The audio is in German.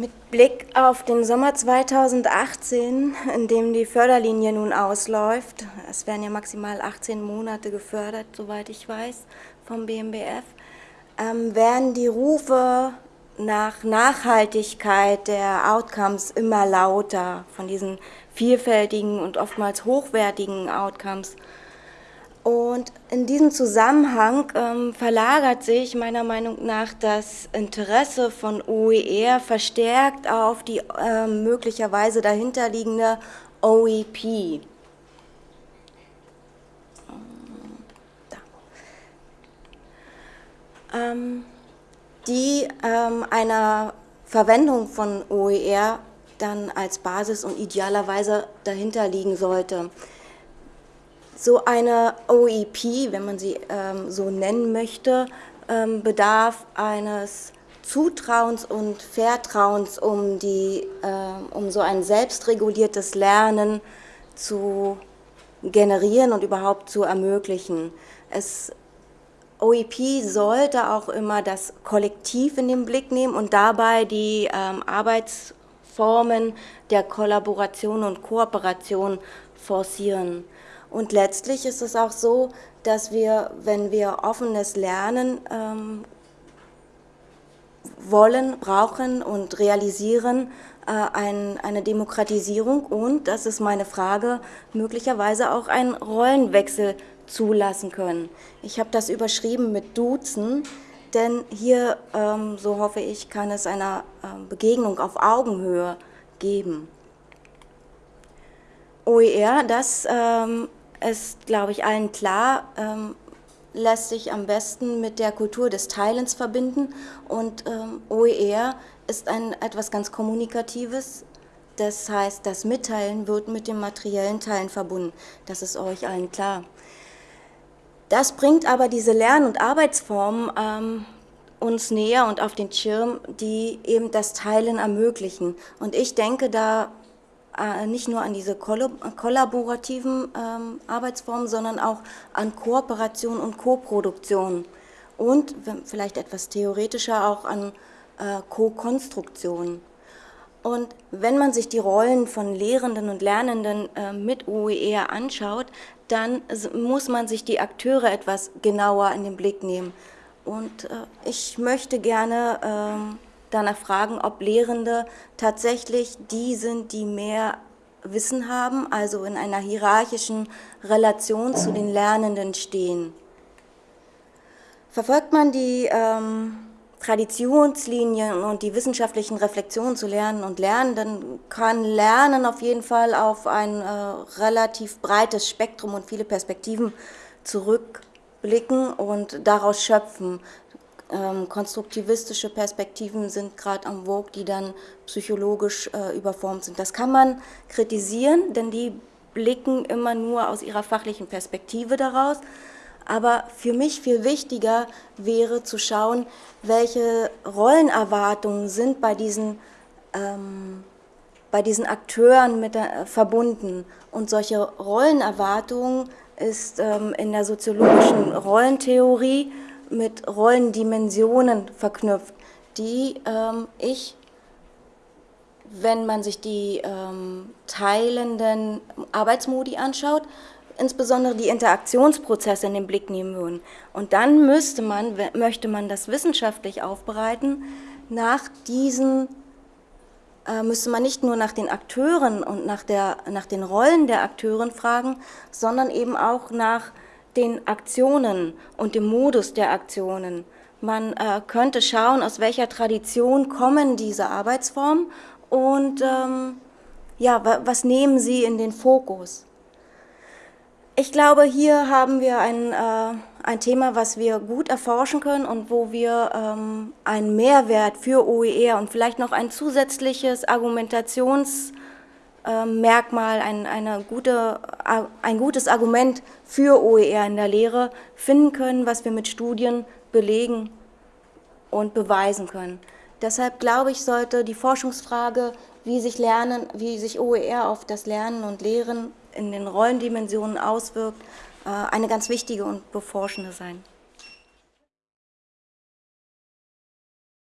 Mit Blick auf den Sommer 2018, in dem die Förderlinie nun ausläuft, es werden ja maximal 18 Monate gefördert, soweit ich weiß, vom BMBF, ähm, werden die Rufe nach Nachhaltigkeit der Outcomes immer lauter, von diesen vielfältigen und oftmals hochwertigen Outcomes. Und in diesem Zusammenhang ähm, verlagert sich meiner Meinung nach das Interesse von OER verstärkt auf die äh, möglicherweise dahinterliegende OEP. Ähm, die ähm, einer Verwendung von OER dann als Basis und idealerweise dahinter liegen sollte. So eine OEP, wenn man sie ähm, so nennen möchte, ähm, bedarf eines Zutrauens und Vertrauens, um, die, äh, um so ein selbstreguliertes Lernen zu generieren und überhaupt zu ermöglichen. Es, OEP sollte auch immer das Kollektiv in den Blick nehmen und dabei die ähm, Arbeitsformen der Kollaboration und Kooperation forcieren. Und letztlich ist es auch so, dass wir, wenn wir offenes Lernen ähm, wollen, brauchen und realisieren, äh, ein, eine Demokratisierung und, das ist meine Frage, möglicherweise auch einen Rollenwechsel zulassen können. Ich habe das überschrieben mit Duzen, denn hier, ähm, so hoffe ich, kann es eine äh, Begegnung auf Augenhöhe geben. OER, das ähm, ist, glaube ich, allen klar, ähm, lässt sich am besten mit der Kultur des Teilens verbinden und ähm, OER ist ein etwas ganz Kommunikatives, das heißt, das Mitteilen wird mit dem materiellen Teilen verbunden. Das ist euch allen klar. Das bringt aber diese Lern- und Arbeitsformen ähm, uns näher und auf den Schirm, die eben das Teilen ermöglichen. Und ich denke da nicht nur an diese kollaborativen ähm, Arbeitsformen, sondern auch an Kooperation und Koproduktion und vielleicht etwas theoretischer auch an äh, Co-Konstruktion. Und wenn man sich die Rollen von Lehrenden und Lernenden äh, mit OER anschaut, dann muss man sich die Akteure etwas genauer in den Blick nehmen. Und äh, ich möchte gerne ähm, danach fragen, ob Lehrende tatsächlich die sind, die mehr Wissen haben, also in einer hierarchischen Relation zu den Lernenden stehen. Verfolgt man die ähm, Traditionslinien und die wissenschaftlichen Reflexionen zu Lernen und Lernen, dann kann Lernen auf jeden Fall auf ein äh, relativ breites Spektrum und viele Perspektiven zurückblicken und daraus schöpfen ähm, konstruktivistische Perspektiven sind gerade am Vogue, die dann psychologisch äh, überformt sind. Das kann man kritisieren, denn die blicken immer nur aus ihrer fachlichen Perspektive daraus. Aber für mich viel wichtiger wäre zu schauen, welche Rollenerwartungen sind bei diesen, ähm, bei diesen Akteuren mit, äh, verbunden. Und solche Rollenerwartungen ist ähm, in der soziologischen Rollentheorie mit Rollendimensionen verknüpft, die ähm, ich, wenn man sich die ähm, teilenden Arbeitsmodi anschaut, insbesondere die Interaktionsprozesse in den Blick nehmen würden. Und dann müsste man, möchte man das wissenschaftlich aufbereiten, nach diesen äh, müsste man nicht nur nach den Akteuren und nach, der, nach den Rollen der Akteuren fragen, sondern eben auch nach den Aktionen und dem Modus der Aktionen. Man äh, könnte schauen, aus welcher Tradition kommen diese Arbeitsformen und ähm, ja, was nehmen sie in den Fokus. Ich glaube, hier haben wir ein, äh, ein Thema, was wir gut erforschen können und wo wir ähm, einen Mehrwert für OER und vielleicht noch ein zusätzliches Argumentations- Merkmal, ein, eine gute, ein gutes Argument für OER in der Lehre finden können, was wir mit Studien belegen und beweisen können. Deshalb glaube ich, sollte die Forschungsfrage, wie sich Lernen, wie sich OER auf das Lernen und Lehren in den Rollendimensionen auswirkt, äh, eine ganz wichtige und beforschende sein.